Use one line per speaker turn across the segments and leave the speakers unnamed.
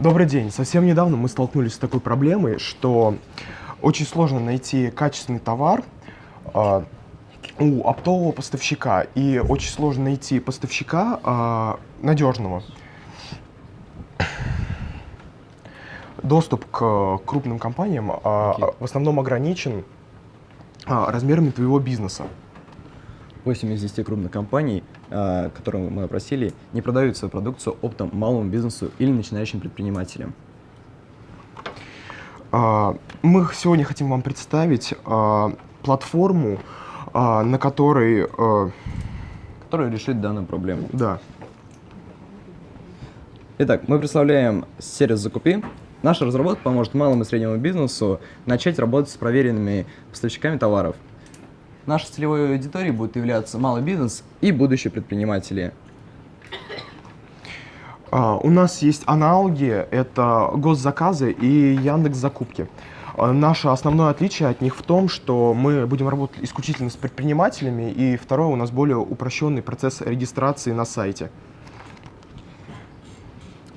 Добрый день. Совсем недавно мы столкнулись с такой проблемой, что очень сложно найти качественный товар э, у оптового поставщика, и очень сложно найти поставщика э, надежного. Доступ к крупным компаниям э,
Окей.
в основном ограничен размерами твоего бизнеса.
8 из 10 крупных компаний, а, которые мы опросили, не продают свою продукцию оптом малому бизнесу или начинающим предпринимателям.
А, Мы сегодня хотим вам представить а, платформу, на которой,
которые решит данную проблему.
да,
Итак, мы представляем сервис «Закупи». Наша разработка поможет малому и среднему бизнесу начать работать с проверенными поставщиками товаров. Нашей целевой аудиторией будет являться малый бизнес и будущие предприниматели.
А, У нас есть аналоги, это госзаказы и Яндекс Закупки. А, Наше основное отличие от них в том, что мы будем работать исключительно с предпринимателями, и второе, у нас более упрощенный процесс регистрации на сайте.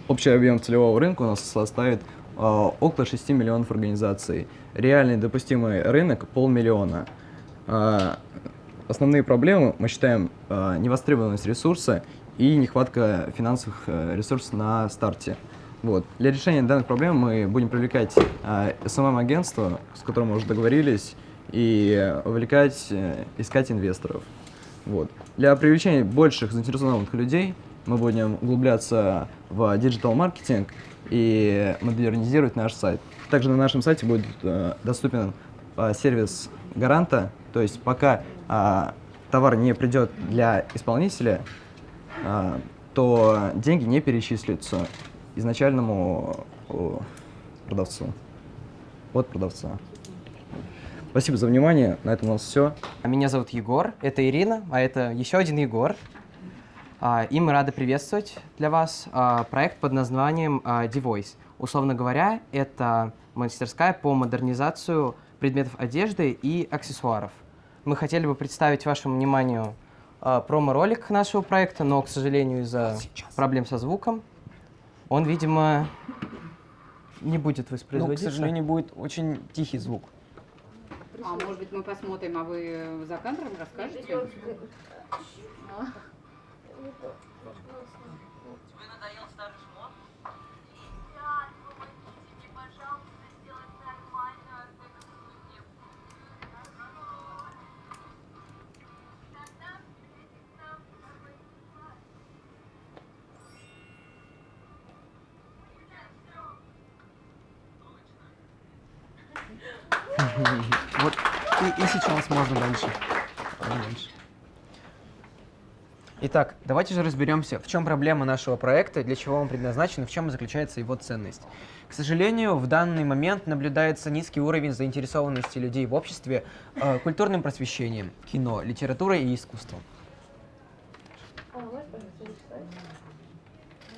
Общий объем целевого рынка у нас составит а, около 6 миллионов организаций. Реальный допустимый рынок – полмиллиона. А, основные проблемы мы считаем а, невостребованность ресурса и нехватка финансовых э, ресурсов на старте. Вот. Для решения данных проблем мы будем привлекать а, SMM-агентство, с которым мы уже договорились, и вовлекать, э, искать инвесторов. Вот. Для привлечения больших заинтересованных людей мы будем углубляться в digital-маркетинг и модернизировать наш сайт. Также на нашем сайте будет э, доступен сервис гаранта, то есть пока а, товар не придет для исполнителя, а, то деньги не перечислятся изначальному продавцу. От продавца. Спасибо за внимание. На этом у нас все.
Меня зовут Егор, это Ирина, а это еще один Егор. А, И мы рады приветствовать для вас а, проект под названием а, Devoice. Условно говоря, это мастерская по модернизацию предметов одежды и аксессуаров. Мы хотели бы представить вашему вниманию а, промо-ролик нашего проекта, но, к сожалению, из-за проблем со звуком, он, видимо, не будет
Ну, к
воспроизводиться.
сожалению, будет очень тихий звук.
А может быть мы посмотрим, а вы за кадром расскажете?
Сейчас можно дальше. Дальше. Итак, давайте же разберемся, в чем проблема нашего проекта, для чего он предназначен и в чем заключается его ценность. К сожалению, в данный момент наблюдается низкий уровень заинтересованности людей в обществе э, культурным просвещением, кино, литературой и искусством.
А?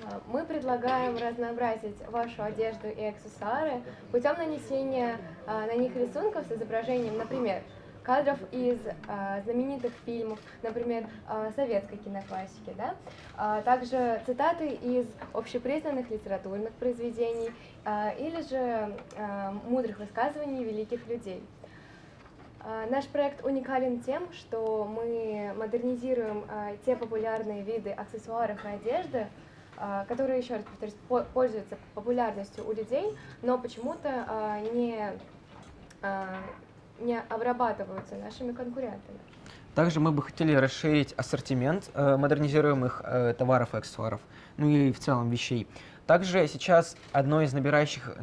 А, Мы предлагаем разнообразить вашу одежду и аксессуары путем нанесения а, на них рисунков с изображением, например, кадров из а, знаменитых фильмов, например, а, советской киноклассики, да? А также цитаты из общепризнанных литературных произведений а, или же а, мудрых высказываний великих людей. Наш проект уникален тем, что мы модернизируем те популярные виды аксессуаров и одежды, которые, еще раз повторюсь, по- пользуются популярностью у людей, но почему-то не, не обрабатываются нашими конкурентами.
Также мы бы хотели расширить ассортимент э, модернизируемых э, товаров и аксессуаров, ну и в целом вещей. Также сейчас одно из набирающих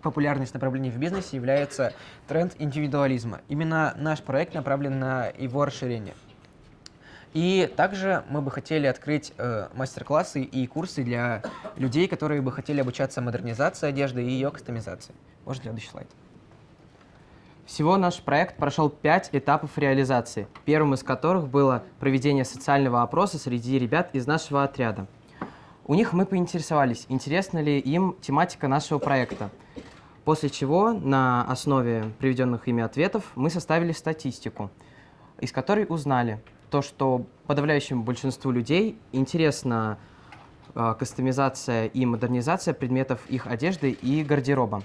популярность направлений в бизнесе является тренд индивидуализма. Именно наш проект направлен на его расширение. И также мы бы хотели открыть э, мастер-классы и курсы для людей, которые бы хотели обучаться модернизации одежды и ее кастомизации. Можно следующий слайд.
Всего наш проект прошел пять этапов реализации, первым из которых было проведение социального опроса среди ребят из нашего отряда. У них мы поинтересовались, интересна ли им тематика нашего проекта. После чего на основе приведенных ими ответов мы составили статистику, из которой узнали то, что подавляющему большинству людей интересно э, кастомизация и модернизация предметов их одежды и гардероба.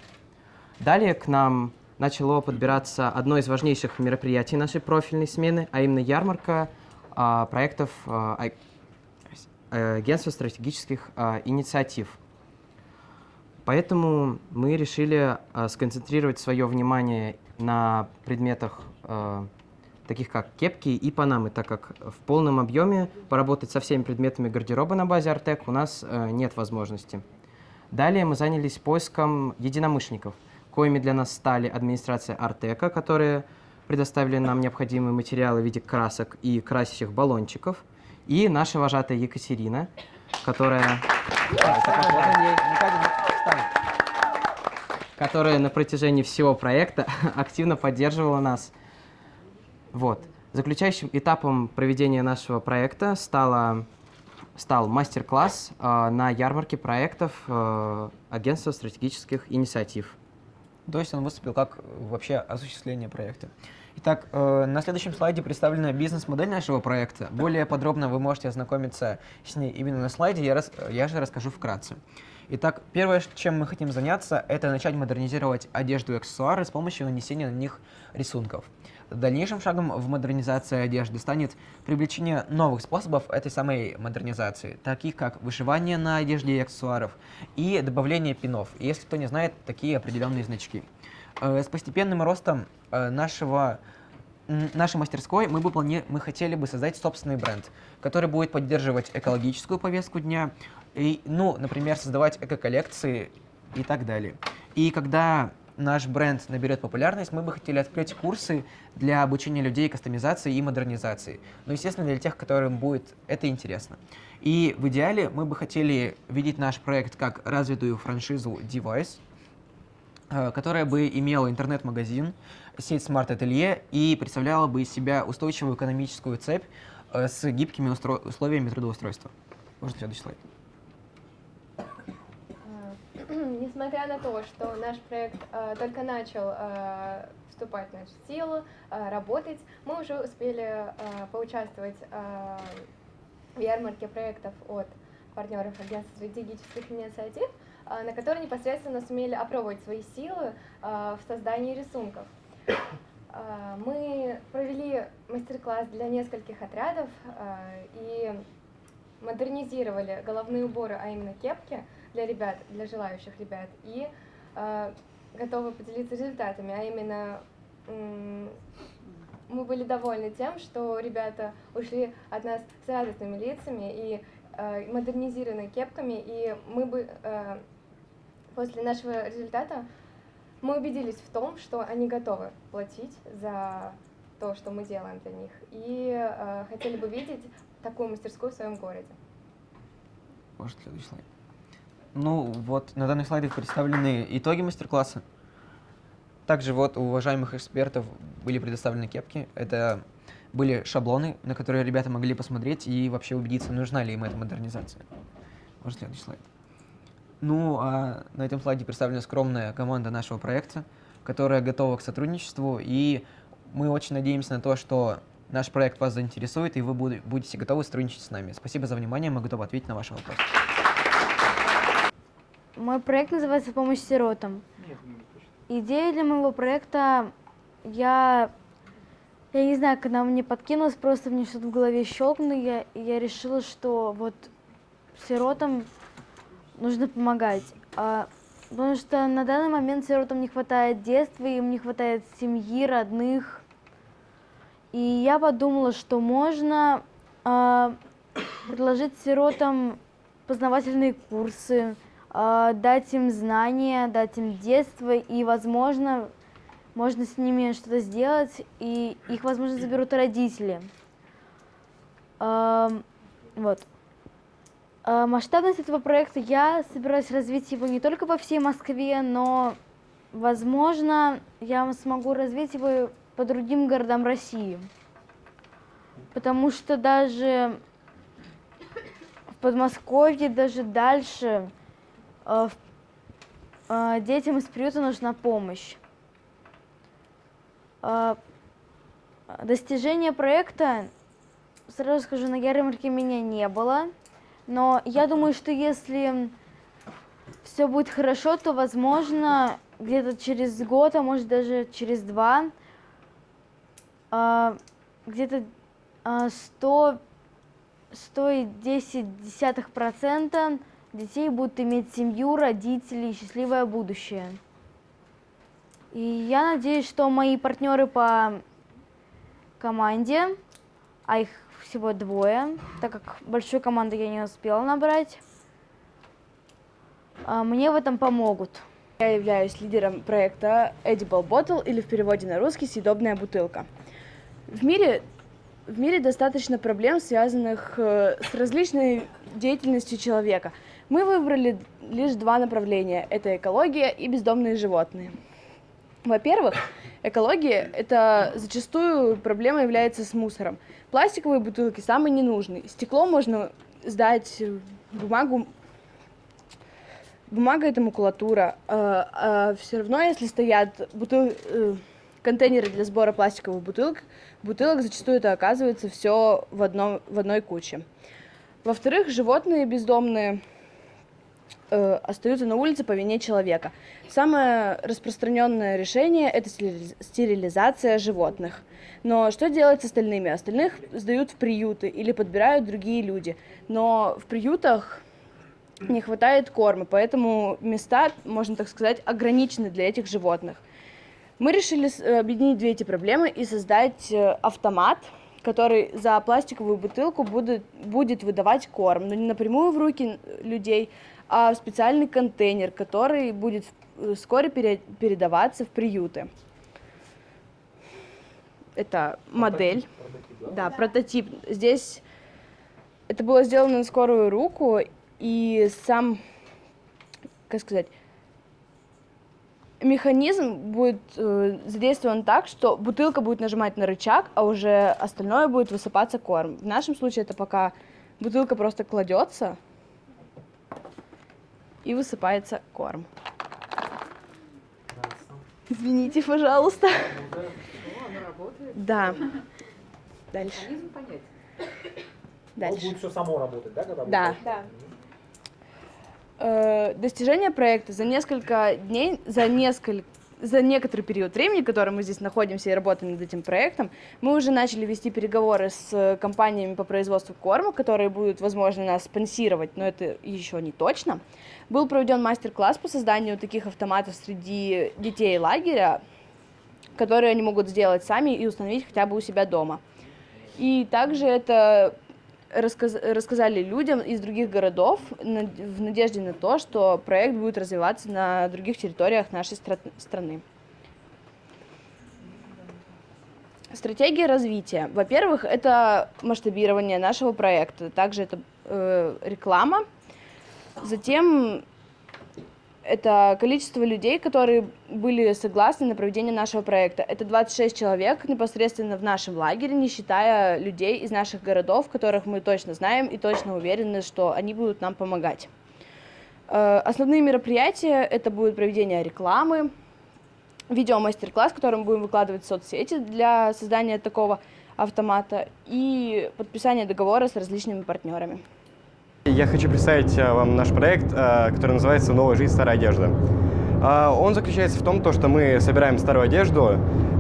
Далее к нам начало подбираться одно из важнейших мероприятий нашей профильной смены, а именно ярмарка а, проектов а, а- э, Агентства стратегических а, инициатив. Поэтому мы решили а, сконцентрировать свое внимание на предметах, а, таких как кепки и панамы, так как в полном объеме поработать со всеми предметами гардероба на базе Артек у нас а, нет возможности. Далее мы занялись поиском единомышленников, коими для нас стали администрация Артека, которые предоставили нам необходимые материалы в виде красок и красящих баллончиков, и наша вожатая Екатерина, которая которая на протяжении всего проекта активно поддерживала нас. Вот. Заключающим этапом проведения нашего проекта стало, стал мастер-класс э, на ярмарке проектов э, Агентства стратегических инициатив.
То есть он выступил как э, вообще осуществление проекта. Итак, э, на следующем слайде представлена бизнес-модель нашего проекта. Более подробно вы можете ознакомиться с ней именно на слайде, я, рас- я же расскажу вкратце. Итак, первое, чем мы хотим заняться, это начать модернизировать одежду и аксессуары с помощью нанесения на них рисунков. Дальнейшим шагом в модернизации одежды станет привлечение новых способов этой самой модернизации, таких как вышивание на одежде и аксессуаров и добавление пинов. Если кто не знает, такие определенные значки. Э, С постепенным ростом э, нашего нашей мастерской мы бы плани... мы хотели бы создать собственный бренд, который будет поддерживать экологическую повестку дня, и, ну, например, создавать эко-коллекции и так далее. И когда наш бренд наберет популярность, мы бы хотели открыть курсы для обучения людей кастомизации и модернизации. Ну, естественно, для тех, которым будет это интересно. И в идеале мы бы хотели видеть наш проект как развитую франшизу Device, э, которая бы имела интернет-магазин, сеть смарт-ателье и представляла бы из себя устойчивую экономическую цепь э, с гибкими условиями трудоустройства. Можно следующий слайд.
А, Несмотря на то, что наш проект э, только начал э, вступать в силу, э, работать, мы уже успели э, поучаствовать э, в ярмарке проектов от партнеров агентства стратегических инициатив, э, на которой непосредственно сумели опробовать свои силы э, в создании рисунков. Э, Мы провели мастер-класс для нескольких отрядов э, и модернизировали головные уборы, а именно кепки для ребят, для желающих ребят, и э, готовы поделиться результатами, а именно мы были довольны тем, что ребята ушли от нас с радостными лицами и э, модернизированными кепками, и мы бы э, после нашего результата мы убедились в том, что они готовы платить за то, что мы делаем для них, и э, хотели бы видеть такую мастерскую в своем городе.
Может, следующий слайд. Ну, вот на данных слайдах представлены итоги мастер-класса. Также вот у уважаемых экспертов были предоставлены кепки. Это были шаблоны, на которые ребята могли посмотреть и вообще убедиться, нужна ли им эта модернизация. Может, следующий слайд. Ну, а на этом слайде представлена скромная команда нашего проекта, которая готова к сотрудничеству, и мы очень надеемся на то, что наш проект вас заинтересует, и вы буд- будете готовы сотрудничать с нами. Спасибо за внимание, мы готовы ответить на ваши вопросы.
Мой проект называется «Помощь сиротам». Идея для моего проекта, я, я не знаю, когда мне подкинулось, просто мне что-то в голове щелкнуло, и я, и я решила, что вот сиротам нужно помогать. А, потому что на данный момент сиротам не хватает детства, им не хватает семьи, родных. И я подумала, что можно а, предложить сиротам познавательные курсы, дать им знания, дать им детство, и, возможно, можно с ними что-то сделать, и их, возможно, заберут родители. Ам, Вот. А, Масштабность этого проекта я собираюсь развить его не только по всей Москве, но, возможно, я смогу развить его по другим городам России. Потому что даже в Подмосковье, даже дальше, э, э, детям из приюта нужна помощь. Э, Достижения проекта, сразу скажу, на ярмарке меня не было. Но я думаю, что если все будет хорошо, то, возможно, где-то через год, а может даже через два, а, где-то а, 100, 110 десятых процента детей будут иметь семью, родителей счастливое будущее. И я надеюсь, что мои партнеры по команде, а их всего двое, так как большую команду я не успела набрать, а, мне в этом помогут.
Я являюсь лидером проекта Edible Bottle, или в переводе на русский «Съедобная бутылка». В мире, в мире достаточно проблем, связанных э, с различной деятельностью человека. Мы выбрали лишь два направления – это экология и бездомные животные. Во-первых, экология – это зачастую проблема является с мусором. Пластиковые бутылки самые ненужные. Стекло можно сдать, бумагу бумага это макулатура. А, а все равно, если стоят бутыл... Э, контейнеры для сбора пластиковых бутылок, бутылок зачастую это оказывается все в, одном, в одной куче. Во-вторых, животные бездомные э, остаются на улице по вине человека. Самое распространенное решение – это стерилизация животных. Но что делать с остальными? Остальных сдают в приюты или подбирают другие люди. Но в приютах не хватает корма, поэтому места, можно так сказать, ограничены для этих животных. Мы решили э, объединить две эти проблемы и создать э, автомат, который за пластиковую бутылку будет, будет выдавать корм, но не напрямую в руки людей, а в специальный контейнер, который будет э, вскоре пере, передаваться в приюты. Это модель, прототип, да? да, прототип. Здесь это было сделано на скорую руку, и сам, как сказать, механизм будет э, задействован так, что бутылка будет нажимать на рычаг, а уже остальное будет высыпаться корм. В нашем случае это пока бутылка просто кладется и высыпается корм. Извините, пожалуйста. Да. Дальше.
Дальше. Будет все само работать, да, когда
Да. да. Э, достижение проекта за несколько дней, за несколько за некоторый период времени, который мы здесь находимся и работаем над этим проектом, мы уже начали вести переговоры с компаниями по производству корма, которые будут, возможно, нас спонсировать, но это еще не точно. Был проведен мастер-класс по созданию таких автоматов среди детей лагеря, которые они могут сделать сами и установить хотя бы у себя дома. И также это рассказ, рассказали людям из других городов в надежде на то, что проект будет развиваться на других территориях нашей стра страны. Стратегия развития. Во-первых, это масштабирование нашего проекта, также это э, реклама. Затем это количество людей, которые были согласны на проведение нашего проекта. Это 26 человек непосредственно в нашем лагере, не считая людей из наших городов, которых мы точно знаем и точно уверены, что они будут нам помогать. Э, основные мероприятия – это будет проведение рекламы, видео-мастер-класс, который мы будем выкладывать в соцсети для создания такого автомата и подписание договора с различными партнерами.
Я хочу представить э, вам наш проект, э, который называется «Новая жизнь. Старая одежда». А, он заключается в том, что мы собираем старую одежду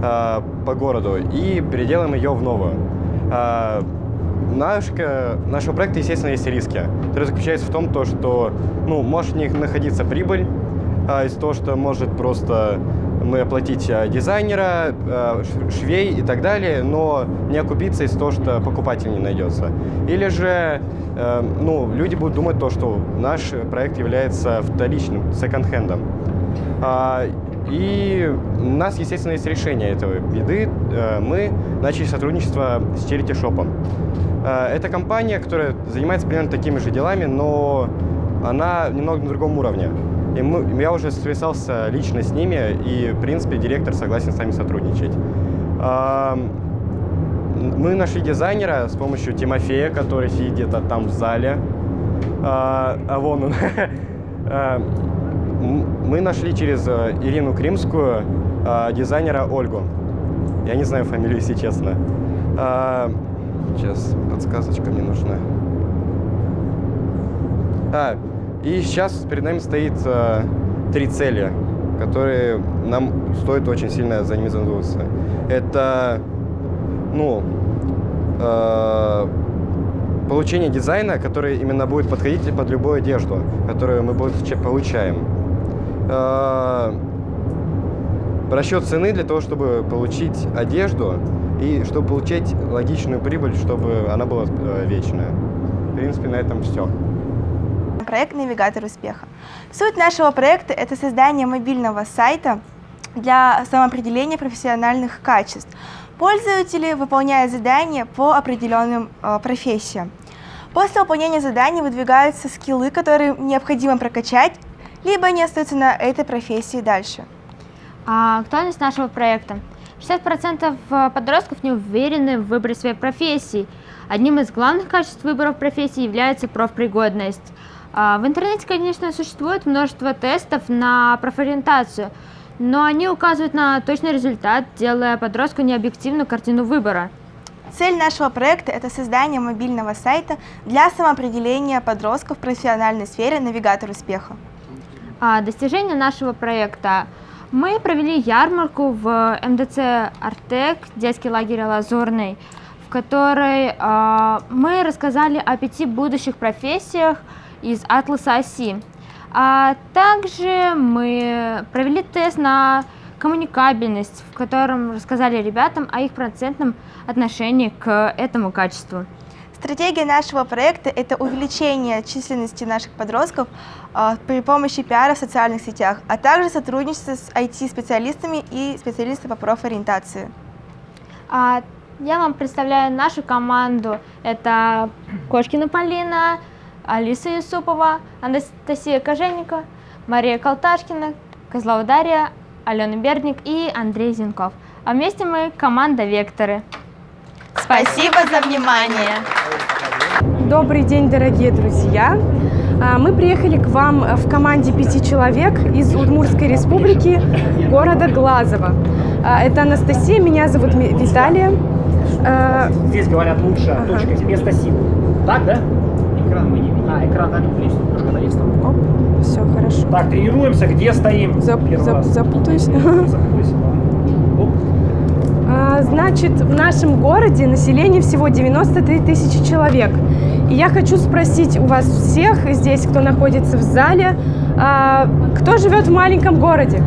э, по городу и переделаем ее в новую. Наш, нашего проекта, естественно, есть риски, которые заключаются в том, что ну, может в них находиться прибыль, а, из того, что может просто мы оплатить дизайнера, швей и так далее, но не окупиться из того, что покупатель не найдется. Или же Эм, ну, люди будут думать то, что наш проект является вторичным, секонд-хендом. А, и у нас, естественно, есть решение этого беды. Э, мы начали сотрудничество с Charity Shop. Э, это компания, которая занимается примерно такими же делами, но она немного на другом уровне. И мы, я уже связался лично с ними, и, в принципе, директор согласен с нами сотрудничать. Мы нашли дизайнера с помощью Тимофея, который сидит где-то там в зале. А, а вон он. Мы нашли через э, Ирину Кримскую а, дизайнера Ольгу. Я не знаю фамилию, если честно. Сейчас подсказочка мне нужна. А, и сейчас перед нами стоит э, три цели, которые нам стоит очень сильно за ними задуматься. Это, ну, э, получение дизайна, который именно будет подходить под любую одежду, которую мы получаем. Э, расчет цены для того, чтобы получить одежду и чтобы получать логичную прибыль, чтобы она была э, вечная. В принципе, на этом все.
Проект «Навигатор успеха». Суть нашего проекта – это создание мобильного сайта для самоопределения профессиональных качеств. Пользователи выполняют задания по определенным э, профессиям. После выполнения заданий выдвигаются скиллы, которые необходимо прокачать, либо они остаются на этой профессии дальше.
А актуальность нашего проекта. 60% э, подростков не уверены в выборе своей профессии. Одним из главных качеств выбора профессии является профпригодность. А в интернете, конечно, существует множество тестов на профориентацию, но они указывают на точный результат, делая подростку необъективную картину выбора.
Цель нашего проекта – это создание мобильного сайта для самоопределения подростков в профессиональной сфере «Навигатор успеха».
А достижение нашего проекта – мы провели ярмарку в МДЦ «Артек», детский лагерь «Лазурный», в которой э, мы рассказали о пяти будущих профессиях из атласа оси. А также мы провели тест на коммуникабельность, в котором рассказали ребятам о их процентном отношении к этому качеству.
Стратегия нашего проекта – это увеличение численности наших подростков э, при помощи пиара в социальных сетях, а также сотрудничество с IT-специалистами и специалистами по профориентации.
А, я вам представляю нашу команду. Это Кошкина Полина, Алиса Юсупова, Анастасия Коженникова, Мария Колташкина, Козлова Дарья, Алена Бердник и Андрей Зинков. А вместе мы команда «Векторы».
Спасибо за внимание!
Добрый день, дорогие друзья! А, мы приехали к вам в команде пяти человек из Удмуртской республики, города Глазово. А, это Анастасия, меня зовут Виталия.
А, Здесь говорят лучше ага. точка место силы. Так, да? Экран мы не видим. А, экран, да, немножко навис
Оп, все, хорошо.
Так, тренируемся, где стоим?
Зап, зап, запутаюсь. Запутаюсь. Значит, в нашем городе население всего 93 тысячи человек. И я хочу спросить у вас всех здесь, кто находится в зале, а, кто живет в маленьком городе?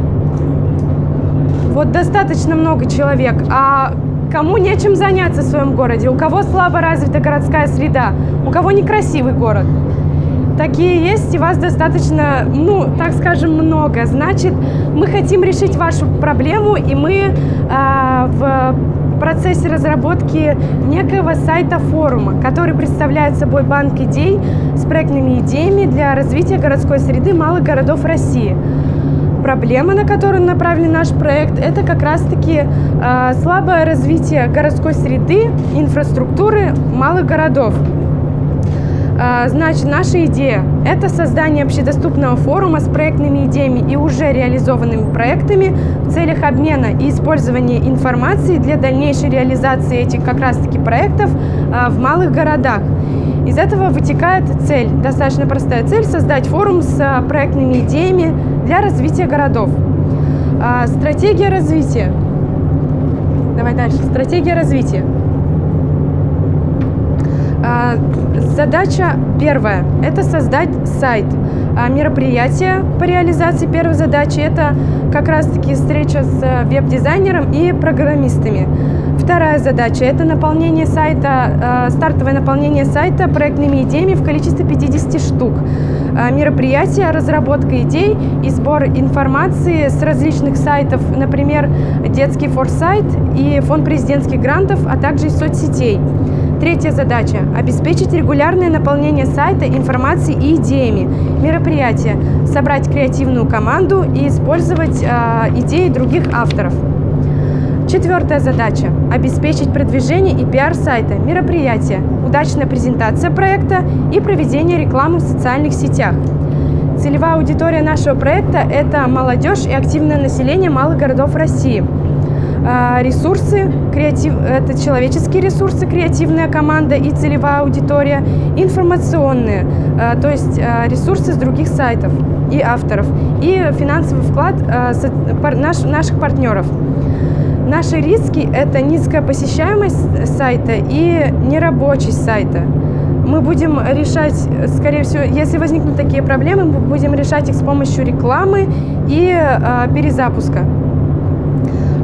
Вот достаточно много человек. А кому нечем заняться в своем городе? У кого слабо развита городская среда? У кого некрасивый город? Такие есть, и вас достаточно, ну, так скажем, много. Значит, мы хотим решить вашу проблему, и мы э, в процессе разработки некоего сайта форума, который представляет собой банк идей с проектными идеями для развития городской среды малых городов России. Проблема, на которую направлен наш проект, это как раз-таки э, слабое развитие городской среды, инфраструктуры малых городов. А, значит, наша идея – это создание общедоступного форума с проектными идеями и уже реализованными проектами в целях обмена и использования информации для дальнейшей реализации этих как раз-таки проектов а, в малых городах. Из этого вытекает цель, достаточно простая цель – создать форум с проектными идеями для развития городов. Стратегия развития. Давай дальше. Стратегия развития. А, задача первая – это создать сайт. А мероприятие по реализации первой задачи – это как раз-таки встреча с э, веб-дизайнером и программистами. Вторая задача – это наполнение сайта, стартовое наполнение сайта проектными идеями в количестве 50 штук. А мероприятие, разработка идей и сбор информации с различных сайтов, например, детский форсайт и фонд президентских грантов, а также из соцсетей. Третья задача – обеспечить регулярное наполнение сайта информацией и идеями. Мероприятие – собрать креативную команду и использовать э, идеи других авторов. Четвертая задача – обеспечить продвижение и пиар сайта, мероприятия, удачная презентация проекта и проведение рекламы в социальных сетях. Целевая аудитория нашего проекта – это молодежь и активное население малых городов России – а, ресурсы, креатив, это человеческие ресурсы, креативная команда и целевая аудитория, информационные, а, то есть а, ресурсы с других сайтов и авторов, и финансовый вклад наших партнеров. Наши риски – это низкая посещаемость сайта и нерабочесть сайта. Мы будем решать, скорее всего, если возникнут такие проблемы, мы будем решать их с помощью рекламы и э, перезапуска.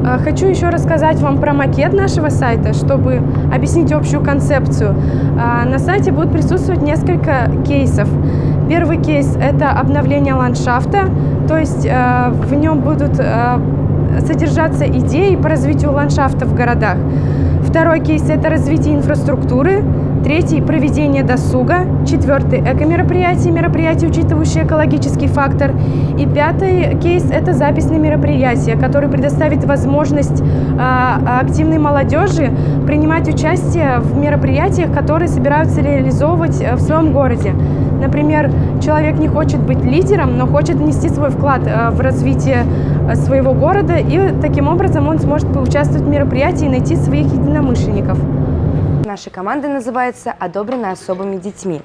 А, хочу еще рассказать вам про макет нашего сайта, чтобы объяснить общую концепцию. А, на сайте будут присутствовать несколько кейсов. Первый кейс – это обновление ландшафта, то есть в нем будут содержаться идеи по развитию ландшафта в городах. Второй кейс – это развитие инфраструктуры. Третий – проведение досуга. Четвертый – эко-мероприятия, мероприятия, учитывающие экологический фактор. И пятый кейс – это записные мероприятия, который предоставит возможность э, активной молодежи принимать участие в мероприятиях, которые собираются реализовывать э, в своем городе. Например, человек не хочет быть лидером, но хочет внести свой вклад э, в развитие своего города, и таким образом он сможет поучаствовать в мероприятии и найти своих единомышленников
нашей команды называется «Одобрено особыми детьми».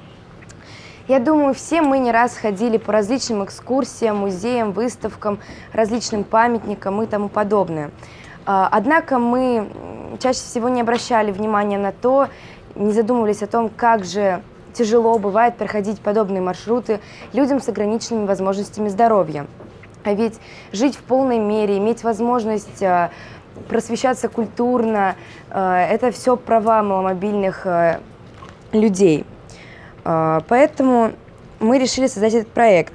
Я думаю, все мы не раз ходили по различным экскурсиям, музеям, выставкам, различным памятникам и тому подобное. А, однако мы чаще всего не обращали внимания на то, не задумывались о том, как же тяжело бывает проходить подобные маршруты людям с ограниченными возможностями здоровья. А ведь жить в полной мере, иметь возможность а, просвещаться культурно. Э, это все права маломобильных э, людей. Э, поэтому мы решили создать этот проект,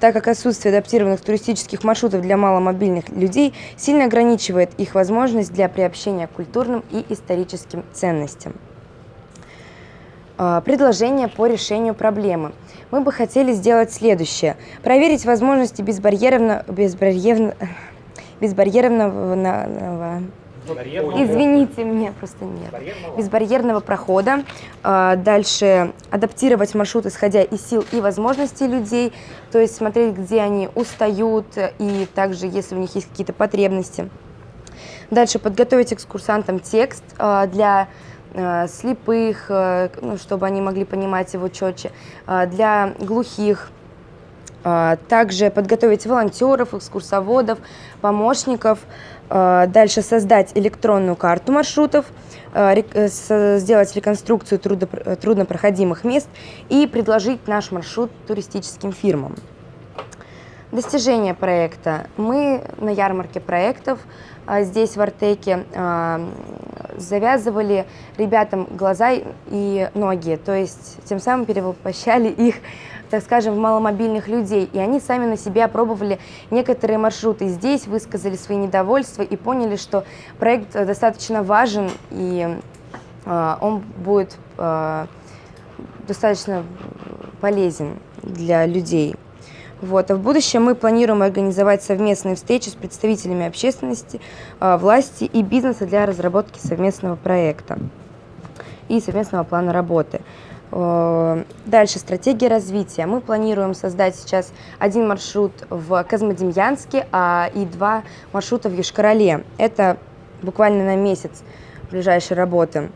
так как отсутствие адаптированных туристических маршрутов для маломобильных людей сильно ограничивает их возможность для приобщения к культурным и историческим ценностям. Предложение по решению проблемы. Мы бы хотели сделать следующее. Проверить возможности безбарьерно, безбарьерно, безбарьерного Извините, мне просто нет. Безбарьерного прохода. А, дальше адаптировать маршрут, исходя из сил и возможностей людей. То есть смотреть, где они устают и также, если у них есть какие-то потребности. Дальше подготовить экскурсантам текст а, для а, слепых, ну, чтобы они могли понимать его четче, для глухих, также подготовить волонтеров, экскурсоводов, помощников. Дальше создать электронную карту маршрутов, э, сделать реконструкцию труднопроходимых мест и предложить наш маршрут туристическим фирмам. Достижение проекта. Мы на ярмарке проектов здесь в Артеке завязывали ребятам глаза и ноги, то есть тем самым перевоплощали их так скажем, маломобильных людей. И они сами на себе опробовали некоторые маршруты. Здесь высказали свои недовольства и поняли, что проект э, достаточно важен и э, он будет достаточно полезен для людей. Вот. А в будущем мы планируем организовать совместные встречи с представителями общественности, э, власти и бизнеса для разработки совместного проекта и совместного плана работы. Э, дальше, стратегия развития. Мы планируем создать сейчас один маршрут в Козмодемьянске а, и два маршрута в Ешкарале. Это буквально на месяц ближайшей работы.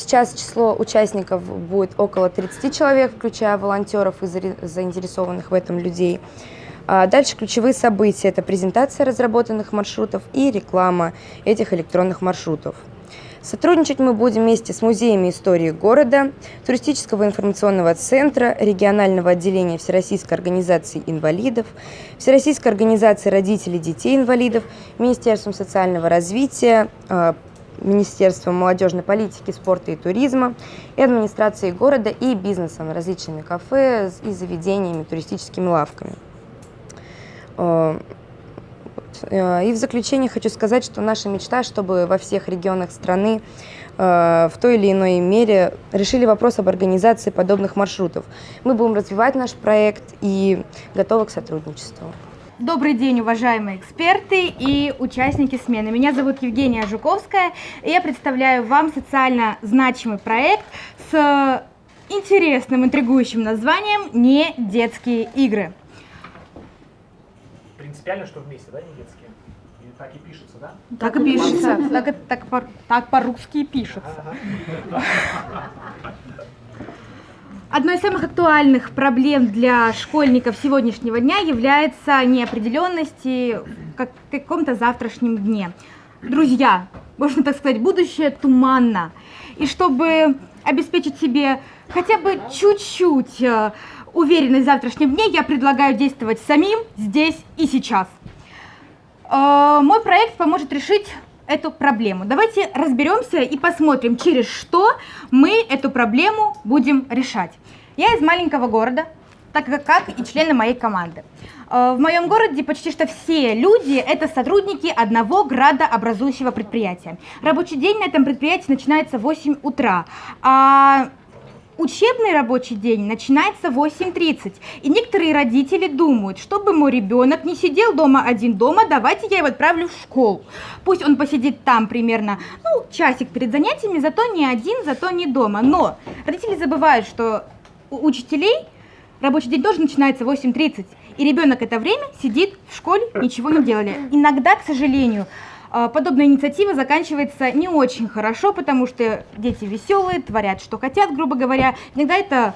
Сейчас число участников будет около 30 человек, включая волонтеров и заинтересованных в этом людей. А дальше ключевые события – это презентация разработанных маршрутов и реклама этих электронных маршрутов. Сотрудничать мы будем вместе с музеями истории города, туристического информационного центра, регионального отделения Всероссийской организации инвалидов, Всероссийской организации родителей детей инвалидов, Министерством социального развития, э, Министерством молодежной политики, спорта и туризма, и администрацией города и бизнесом, различными кафе и заведениями, туристическими лавками. Э, Э, и в заключение хочу сказать, что наша мечта, чтобы во всех регионах страны э, в той или иной мере решили вопрос об организации подобных маршрутов. Мы будем развивать наш проект и готовы к сотрудничеству.
Добрый день, уважаемые эксперты и участники смены. Меня зовут Евгения Жуковская, и я представляю вам социально значимый проект с интересным, интригующим названием «Не детские игры»
принципиально, что вместе, да, не детские? И так и пишется, да?
Так и пишется. Так, так, так по-русски и пишется. Одной из самых актуальных проблем для школьников сегодняшнего дня является неопределенность в каком-то завтрашнем дне. Друзья, можно так сказать, будущее туманно. И чтобы обеспечить себе хотя бы чуть-чуть э, уверенность в завтрашнем дне, я предлагаю действовать самим здесь и сейчас. Э, Мой проект поможет решить эту проблему. Давайте разберемся и посмотрим, через что мы эту проблему будем решать. Я из маленького города, так как, и члены моей команды. Э, В моем городе почти что все люди – это сотрудники одного градообразующего предприятия. Рабочий день на этом предприятии начинается в 8 утра, а Учебный рабочий день начинается в 8.30, и некоторые родители думают, чтобы мой ребенок не сидел дома один дома, давайте я его отправлю в школу. Пусть он посидит там примерно, ну, часик перед занятиями, зато не один, зато не дома. Но родители забывают, что у учителей рабочий день тоже начинается в 8.30, и ребенок это время сидит в школе, ничего не делали. Иногда, к сожалению, подобная инициатива заканчивается не очень хорошо, потому что дети веселые, творят, что хотят, грубо говоря. Иногда это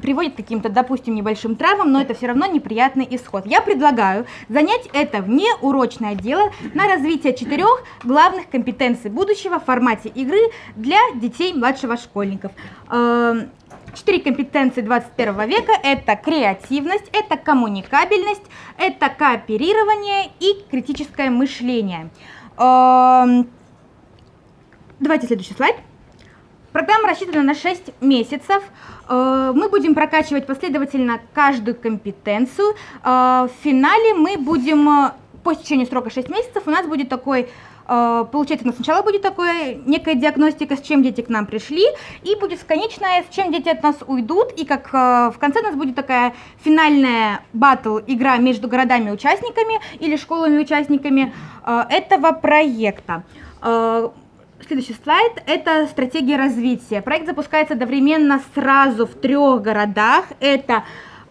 приводит к каким-то, допустим, небольшим травмам, но это все равно неприятный исход. Я предлагаю занять это внеурочное дело на развитие четырех главных компетенций будущего в формате игры для детей младшего школьников. Эм, Четыре компетенции 21 века – это креативность, это коммуникабельность, это кооперирование и критическое мышление. Давайте следующий слайд. Программа рассчитана на 6 месяцев. Э, Мы будем прокачивать последовательно каждую компетенцию. Э, В финале мы будем, э, по течению срока 6 месяцев, у нас будет такой Получается, у нас сначала будет такое некая диагностика, с чем дети к нам пришли, и будет конечная, с чем дети от нас уйдут, и как э, в конце у нас будет такая финальная батл, игра между городами-участниками или школами-участниками э, этого проекта. Э, Следующий слайд – это стратегия развития. Проект запускается одновременно сразу в трех городах. Это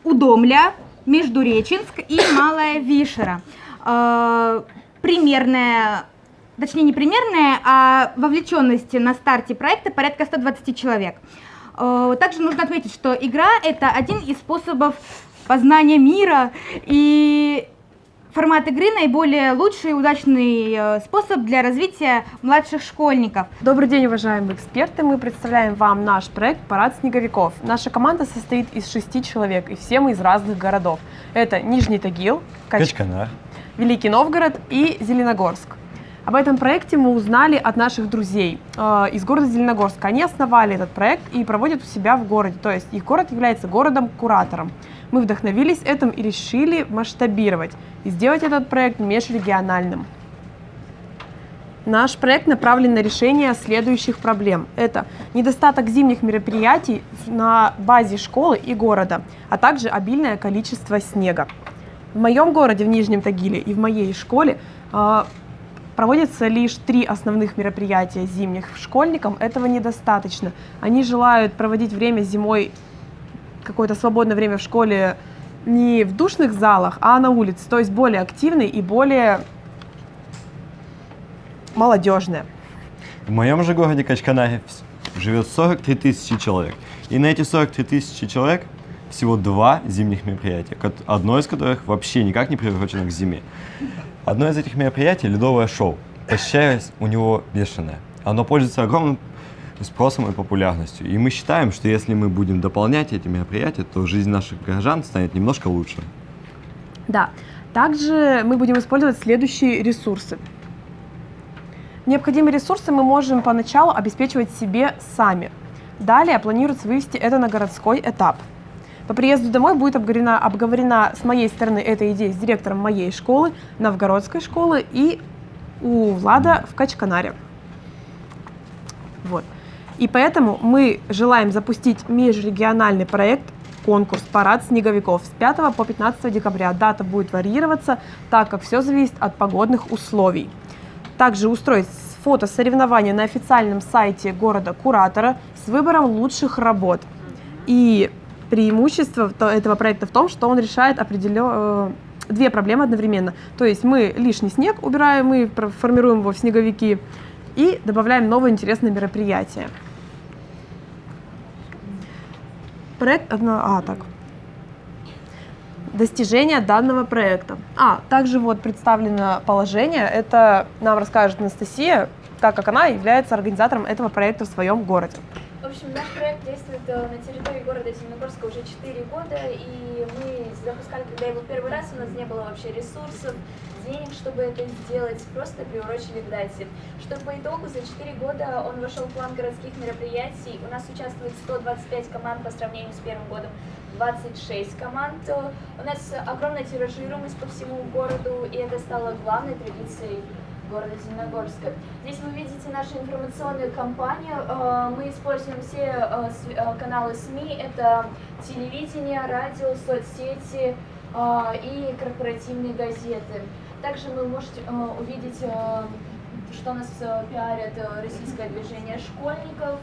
Удомля, Междуреченск и Малая Вишера. Э, Примерная, точнее не примерная, а вовлеченность на старте проекта порядка 120 человек. Э, Также нужно отметить, что игра – это один из способов познания мира, и формат игры наиболее лучший и удачный э, способ для развития младших школьников.
Добрый день, уважаемые эксперты. Мы представляем вам наш проект «Парад снеговиков». Наша команда состоит из шести человек, и все мы из разных городов. Это Нижний Тагил, Кач-
Качканар.
Великий Новгород и Зеленогорск. Об этом проекте мы узнали от наших друзей э, из города Зеленогорска. Они основали этот проект и проводят у себя в городе, то есть их город является городом-куратором. Мы вдохновились этим и решили масштабировать и сделать этот проект межрегиональным. Наш проект направлен на решение следующих проблем. Это недостаток зимних мероприятий на базе школы и города, а также обильное количество снега. В моем городе, в Нижнем Тагиле и в моей школе э, проводятся лишь три основных мероприятия зимних. Школьникам этого недостаточно. Они желают проводить время зимой, какое-то свободное время в школе не в душных залах, а на улице, то есть более активный и более молодежное.
В моем же городе Качканаре вс- живет 43 тысячи человек. И на эти 43 тысячи человек всего два зимних мероприятия, одно из которых вообще никак не приурочено к зиме. Одно из этих мероприятий – ледовое шоу. Посещаемость у него бешеная. Оно пользуется огромным спросом и популярностью. И мы считаем, что если мы будем дополнять эти мероприятия, то жизнь наших горожан станет немножко лучше.
Да. Также мы будем использовать следующие ресурсы. Необходимые ресурсы мы можем поначалу обеспечивать себе сами. Далее планируется вывести это на городской этап. По приезду домой будет обговорена, обговорена с моей стороны эта идея с директором моей школы, Новгородской школы и у Влада в Качканаре. Вот. И поэтому мы желаем запустить межрегиональный проект конкурс «Парад снеговиков» с 5 по 15 декабря. Дата будет варьироваться, так как все зависит от погодных условий. Также устроить фотосоревнования на официальном сайте города-куратора с выбором лучших работ. И преимущество то- этого проекта в том, что он решает определё- э, две проблемы одновременно. То есть мы лишний снег убираем, мы формируем его в снеговики и добавляем новое интересное мероприятие. Проект. А, так. Достижения данного проекта. А, также вот представлено положение. Это нам расскажет Анастасия, так как она является организатором этого проекта в своем городе.
Общем, наш проект действует э, на территории города Зеленогорска уже 4 года, и мы запускали, когда его первый раз, у нас не было вообще ресурсов, денег, чтобы это сделать, просто приурочили к дате. Что по итогу за 4 года он вошел в план городских мероприятий. У нас участвует 125 команд по сравнению с первым годом, 26 команд. У нас огромная тиражируемость по всему городу, и это стало главной традицией города Зеленогорска. Здесь вы видите нашу информационную кампанию. Э, мы используем все э, э, каналы СМИ. Это телевидение, радио, соцсети и корпоративные газеты. Также вы можете увидеть, что нас пиарят российское движение школьников,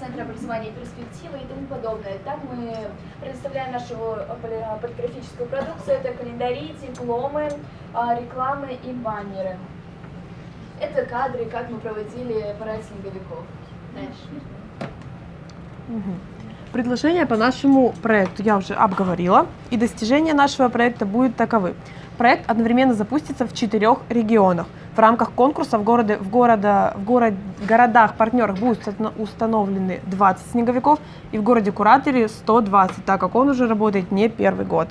Центр образования и перспективы и тому подобное. Так мы предоставляем нашу полиграфическую продукцию. Это календари, дипломы, рекламы и баннеры. Это кадры, как мы проводили парад снеговиков. Дальше.
Предложения по нашему проекту я уже обговорила, и достижения нашего проекта будут таковы. Проект одновременно запустится в четырех регионах. В рамках конкурса в, городе, в, города, в город, городах-партнерах будут установлены 20 снеговиков и в городе Кураторе 120, так как он уже работает не первый год.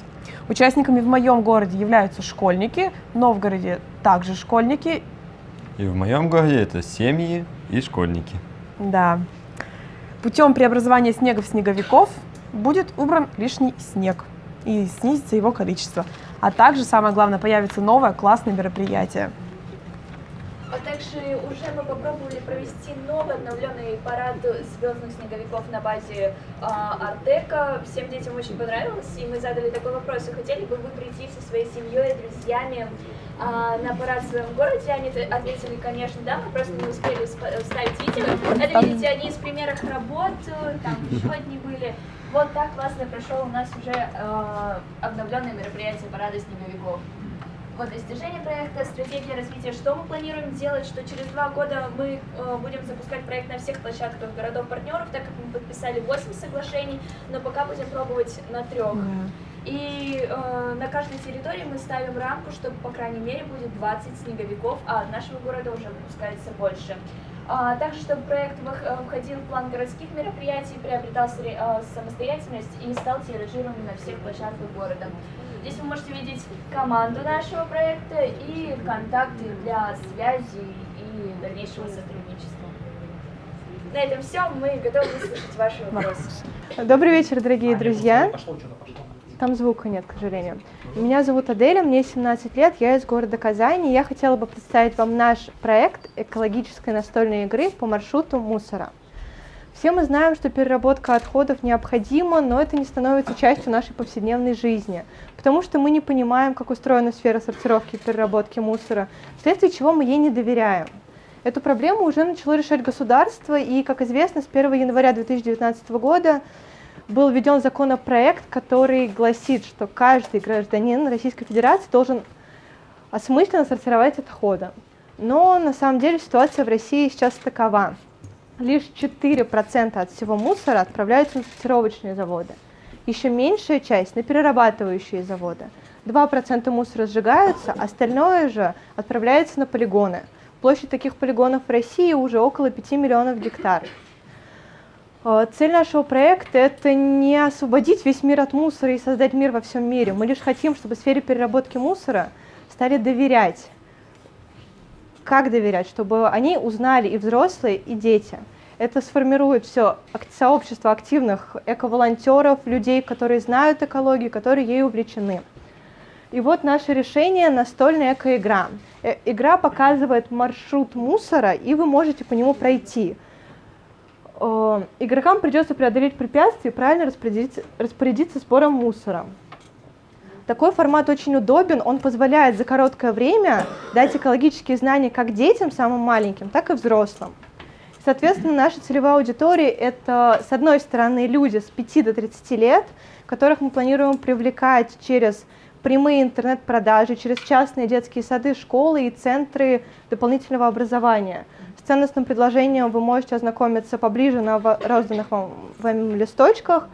Участниками в моем городе являются школьники, в Новгороде также школьники.
И в моем городе это семьи и школьники.
Да. Путем преобразования снега в снеговиков будет убран лишний снег и снизится его количество. А также, самое главное, появится новое классное мероприятие.
А также уже мы попробовали провести новый обновленный парад звездных снеговиков на базе э, Артека. Всем детям очень понравилось, и мы задали такой вопрос, хотели бы вы прийти со своей семьей, друзьями э, на парад в своем городе? Они ответили, конечно, да, мы просто не успели вставить видео. Это, видите, они из примеров работ, там еще одни были. Вот так классно прошел у нас уже э, обновленное мероприятие парада снеговиков. Вот достижение проекта, стратегия развития, что мы планируем делать, что через два года мы э, будем запускать проект на всех площадках городов-партнеров, так как мы подписали 8 соглашений, но пока будем пробовать на трех. Yeah. И э, на каждой территории мы ставим рамку, чтобы, по крайней мере, будет 20 снеговиков, а от нашего города уже выпускается больше. А, также, чтобы проект э, входил в план городских мероприятий, приобретал э, самостоятельность и стал тиражируемым на всех площадках города. Здесь вы можете видеть команду нашего проекта и контакты для связи и дальнейшего сотрудничества. На этом все. Мы готовы выслушать ваши вопросы.
Добрый вечер, дорогие друзья. Там звука нет, к сожалению. Меня зовут Аделя, мне 17 лет, я из города Казани. Я хотела бы представить вам наш проект экологической настольной игры по маршруту мусора. Все мы знаем, что переработка отходов необходима, но это не становится частью нашей повседневной жизни, потому что мы не понимаем, как устроена сфера сортировки и переработки мусора, вследствие чего мы ей не доверяем. Эту проблему уже начало решать государство, и, как известно, с 1 января 2019 года был введен законопроект, который гласит, что каждый гражданин Российской Федерации должен осмысленно сортировать отходы. Но на самом деле ситуация в России сейчас такова. Лишь 4% от всего мусора отправляются на сортировочные заводы. Еще меньшая часть на перерабатывающие заводы. 2% мусора сжигаются, остальное же отправляется на полигоны. Площадь таких полигонов в России уже около 5 миллионов гектаров. А, цель нашего проекта – это не освободить весь мир от мусора и создать мир во всем мире. Мы лишь хотим, чтобы в сфере переработки мусора стали доверять. Как доверять? Чтобы они узнали и взрослые, и дети. Это сформирует все сообщество активных эко-волонтеров, людей, которые знают экологию, которые ей увлечены. И вот наше решение – настольная эко-игра. Э, игра показывает маршрут мусора, и вы можете по нему пройти – э, игрокам придется преодолеть препятствия и правильно распорядиться, распорядиться сбором мусора. Такой формат очень удобен, он позволяет за короткое время дать экологические знания как детям, самым маленьким, так и взрослым. Соответственно, наша целевая аудитория – это, с одной стороны, люди с 5 до 30 лет, которых мы планируем привлекать через прямые интернет-продажи через частные детские сады, школы и центры дополнительного образования. Ценностным предложением вы можете ознакомиться поближе на розданных вам, вам листочках.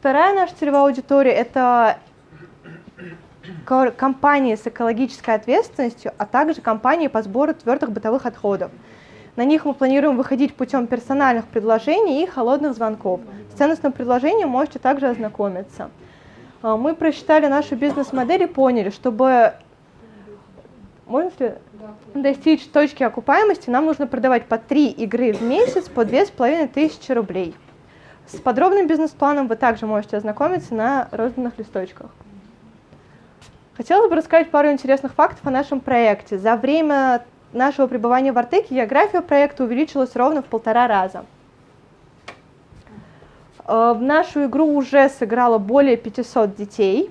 Вторая наша целевая аудитория – это компании с экологической ответственностью, а также компании по сбору твердых бытовых отходов. На них мы планируем выходить путем персональных предложений и холодных звонков. С ценностным предложением можете также ознакомиться. А, мы просчитали нашу бизнес-модель и поняли, чтобы можно ли достичь точки окупаемости, нам нужно продавать по 3 игры в месяц по 2500 рублей. С подробным бизнес-планом вы также можете ознакомиться на розданных листочках. Хотелось бы рассказать пару интересных фактов о нашем проекте. За время нашего пребывания в Артеке география проекта увеличилась ровно в полтора раза. Э, в нашу игру уже сыграло более 500 детей.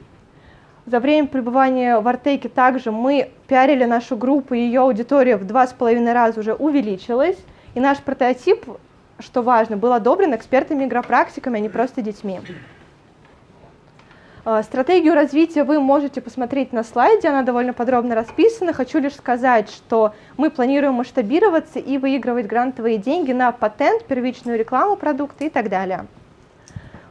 За время пребывания в Артеке также мы пиарили нашу группу, ее аудитория в два с половиной раза уже увеличилась. И наш прототип, что важно, был одобрен экспертами-игропрактиками, а не просто детьми. Э, стратегию развития вы можете посмотреть на слайде, она довольно подробно расписана. Хочу лишь сказать, что мы планируем масштабироваться и выигрывать грантовые деньги на патент, первичную рекламу продукта и так далее.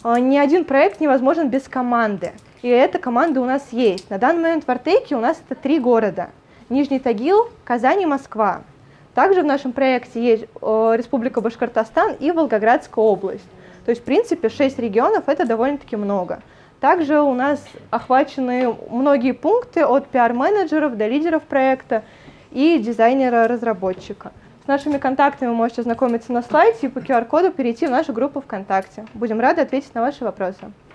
Э, ни один проект невозможен без команды, и эта команда у нас есть. На данный момент в Артеке у нас это три города. Нижний Тагил, Казань и Москва. Также в нашем проекте есть э, Республика Башкортостан и Волгоградская область. То есть, в принципе, шесть регионов – это довольно-таки много. Также у нас охвачены многие пункты от пиар-менеджеров до лидеров проекта и дизайнера-разработчика. С нашими контактами вы можете ознакомиться на слайде и по QR-коду перейти в нашу группу ВКонтакте. Будем рады ответить на ваши вопросы.